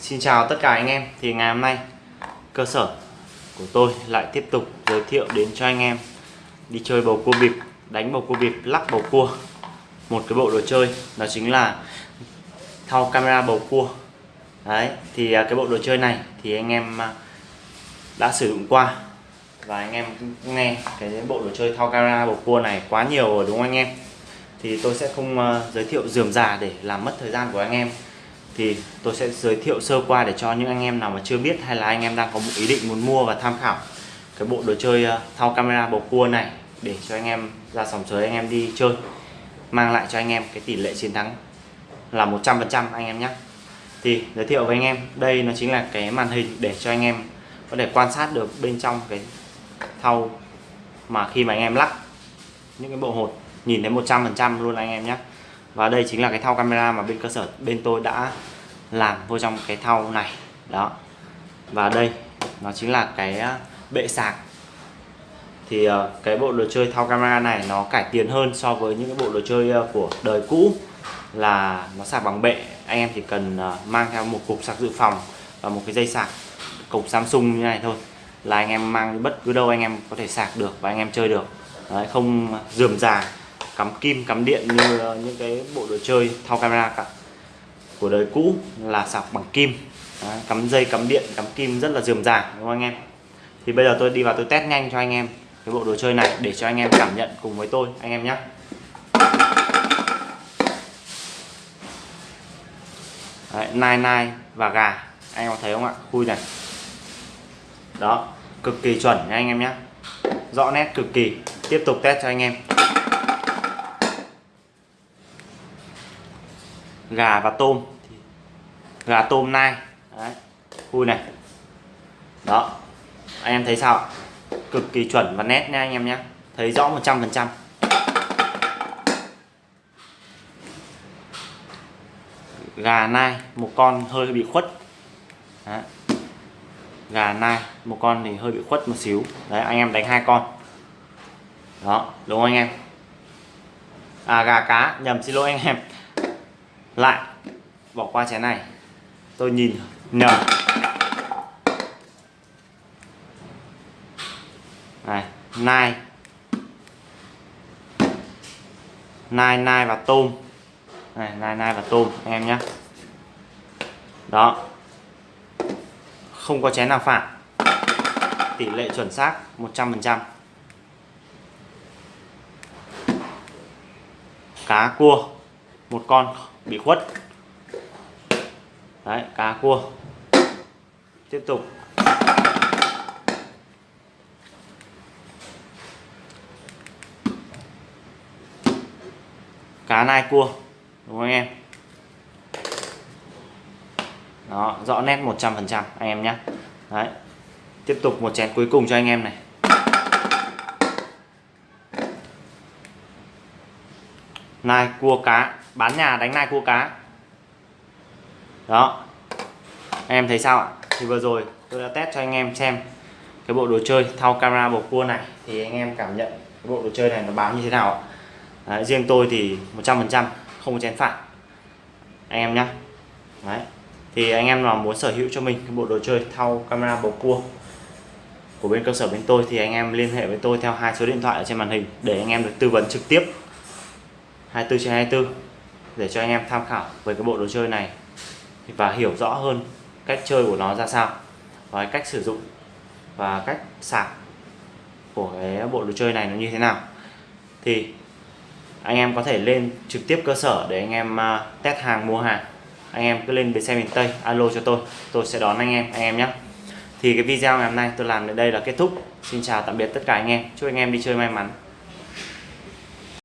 Xin chào tất cả anh em. Thì ngày hôm nay cơ sở của tôi lại tiếp tục giới thiệu đến cho anh em Đi chơi bầu cua bịp, đánh bầu cua bịp, lắc bầu cua. Một cái bộ đồ chơi đó chính là thau camera bầu cua. Đấy, thì à, cái bộ đồ chơi này thì anh em à, đã sử dụng qua. Và anh em nghe cái bộ đồ chơi thau camera bầu cua này quá nhiều rồi đúng không anh em? Thì tôi sẽ không à, giới thiệu dườm già để làm mất thời gian của anh em thì tôi sẽ giới thiệu sơ qua để cho những anh em nào mà chưa biết hay là anh em đang có một ý định muốn mua và tham khảo cái bộ đồ chơi ờ, thao camera bầu cua này để cho anh em ra sòng sới, anh em đi chơi, mang lại cho anh em cái tỷ lệ chiến thắng là 100% anh em nhé. Thì giới thiệu với anh em, đây nó chính là cái màn hình để cho anh em có thể quan sát được bên trong cái thau mà khi mà anh em lắc những cái bộ hột, nhìn thấy 100% luôn anh em nhé. Và đây chính là cái thau camera mà bên cơ sở, bên tôi đã làm vô trong cái thau này. Đó. Và đây nó chính là cái à, bệ sạc. Thì ờ, cái bộ đồ chơi thau camera này nó cải tiến hơn so với những cái bộ đồ chơi ờ, của đời cũ. Là nó sạc bằng bệ. Anh em chỉ cần ờ, mang theo một cục sạc dự phòng và một cái dây sạc cục Samsung như này thôi là anh em mang bất cứ đâu anh em có thể sạc được và anh em chơi được. Đấy, không dườm già cắm kim cắm điện như những cái bộ đồ chơi thao camera cả của đời cũ là sạc bằng kim. Đấy, cắm dây cắm điện cắm kim rất là dườm già đúng không anh em? Thì bây giờ tôi đi vào tôi test nhanh cho anh em cái bộ đồ chơi này để cho anh em cảm nhận cùng với tôi anh em nhé Đấy, nai nai và gà anh em có thấy không ạ? Khui này. Đó cực kỳ chuẩn nha anh em nhé rõ nét cực kỳ. Tiếp tục test cho anh em. Gà và tôm. Gà, tôm, nai. Đấy. khui này. Đó. Anh em thấy sao? Cực kỳ chuẩn và nét nha anh em nhé thấy rõ 100% gà, nai, một con hơi bị khuất. Đấy. gà, nai, một con thì hơi bị khuất một xíu. Đấy, anh em đánh hai con. Đó, đúng không anh em? À gà cá, nhầm, xin lỗi anh em lại, bỏ qua chén này. Tôi nhìn nhầm này, nai. Nai nai và tôm. Này, nai nai và tôm, anh em nhé. Đó. Không có chén nào phản tỷ lệ chuẩn xác 100% cá cua một con bị khuất. Đấy, cá cua. Tiếp tục. Cá nai cua, đúng không anh em? Đó, rõ nét 100% anh em nhé. Đấy. Tiếp tục một chén cuối cùng cho anh em này. Nai cua cá bán nhà đánh nai cua cá. Đó. Anh em thấy sao ạ? Thì vừa rồi tôi đã test cho anh em xem cái bộ đồ chơi thao camera bầu cua này. Thì anh em cảm nhận cái bộ đồ chơi này nó báo như thế nào ạ? Đấy, riêng tôi thì 100% không có chén phản anh em nhé Đấy. thì anh em nào muốn sở hữu cho mình cái bộ đồ chơi thao camera bầu cua của bên cơ sở bên tôi thì anh em liên hệ với tôi theo hai số điện thoại ở trên màn hình để anh em được tư vấn trực tiếp. 24 trên 24 để cho anh em tham khảo về cái bộ đồ chơi này và hiểu rõ hơn cách chơi của nó ra sao và cách sử dụng và cách sạc của cái bộ đồ chơi này nó như thế nào. Thì anh em có thể lên trực tiếp cơ sở để anh em à, test hàng, mua hàng. Anh em cứ lên bến xe miền Tây, alo cho tôi tôi sẽ đón anh em anh em nhé. Thì cái video ngày hôm nay tôi làm đến đây là kết thúc. Xin chào, tạm biệt tất cả anh em. Chúc anh em đi chơi may mắn.